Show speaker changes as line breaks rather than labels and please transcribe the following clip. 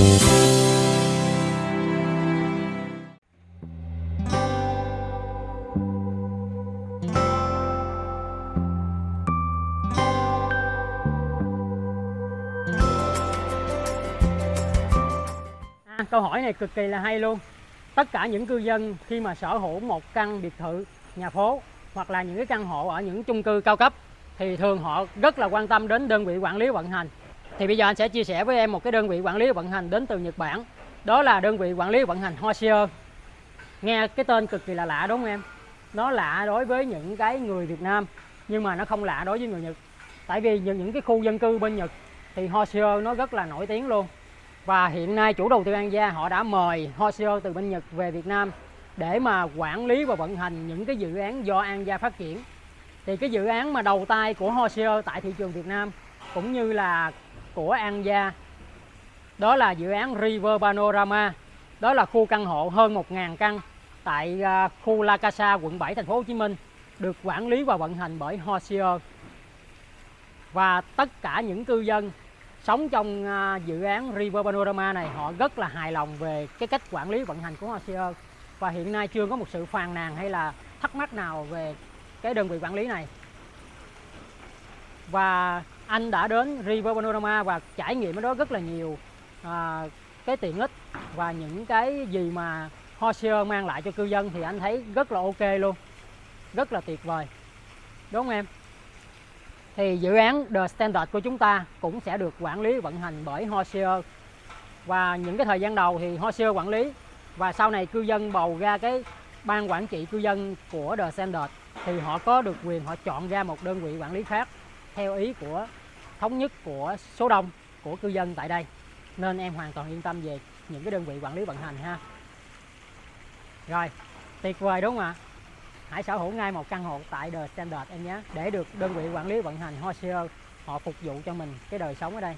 À, câu hỏi này cực kỳ là hay luôn. Tất cả những cư dân khi mà sở hữu một căn biệt thự, nhà phố hoặc là những cái căn hộ ở những chung cư cao cấp thì thường họ rất là quan tâm đến đơn vị quản lý vận hành. Thì bây giờ anh sẽ chia sẻ với em một cái đơn vị quản lý vận hành đến từ Nhật Bản. Đó là đơn vị quản lý vận hành Hoshio. Nghe cái tên cực kỳ là lạ đúng không em? Nó lạ đối với những cái người Việt Nam, nhưng mà nó không lạ đối với người Nhật. Tại vì những cái khu dân cư bên Nhật thì Hoshio nó rất là nổi tiếng luôn. Và hiện nay chủ đầu tư An Gia họ đã mời Hoshio từ bên Nhật về Việt Nam để mà quản lý và vận hành những cái dự án do An Gia phát triển. Thì cái dự án mà đầu tay của Hoshio tại thị trường Việt Nam cũng như là của An Gia đó là dự án River Panorama. Đó là khu căn hộ hơn 1.000 căn tại à, khu La Casa, quận 7, thành phố Hồ Chí Minh được quản lý và vận hành bởi Hoshio. Và tất cả những cư dân sống trong à, dự án River Panorama này họ rất là hài lòng về cái cách quản lý vận hành của Hoshio và hiện nay chưa có một sự phàn nàn hay là thắc mắc nào về cái đơn vị quản lý này và anh đã đến River Panorama và trải nghiệm ở đó rất là nhiều à, cái tiện ích và những cái gì mà Hoshio mang lại cho cư dân thì anh thấy rất là ok luôn rất là tuyệt vời. Đúng không em? Thì dự án The Standard của chúng ta cũng sẽ được quản lý vận hành bởi Hoshio và những cái thời gian đầu thì Hoshio quản lý và sau này cư dân bầu ra cái ban quản trị cư dân của The Standard thì họ có được quyền họ chọn ra một đơn vị quản lý khác theo ý của thống nhất của số đông, của cư dân tại đây. Nên em hoàn toàn yên tâm về những cái đơn vị quản lý vận hành ha. Rồi, tuyệt vời đúng không ạ? Hãy sở hữu ngay một căn hộ tại The Standard em nhé. Để được đơn vị quản lý vận hành Hoshio, họ phục vụ cho mình cái đời sống ở đây.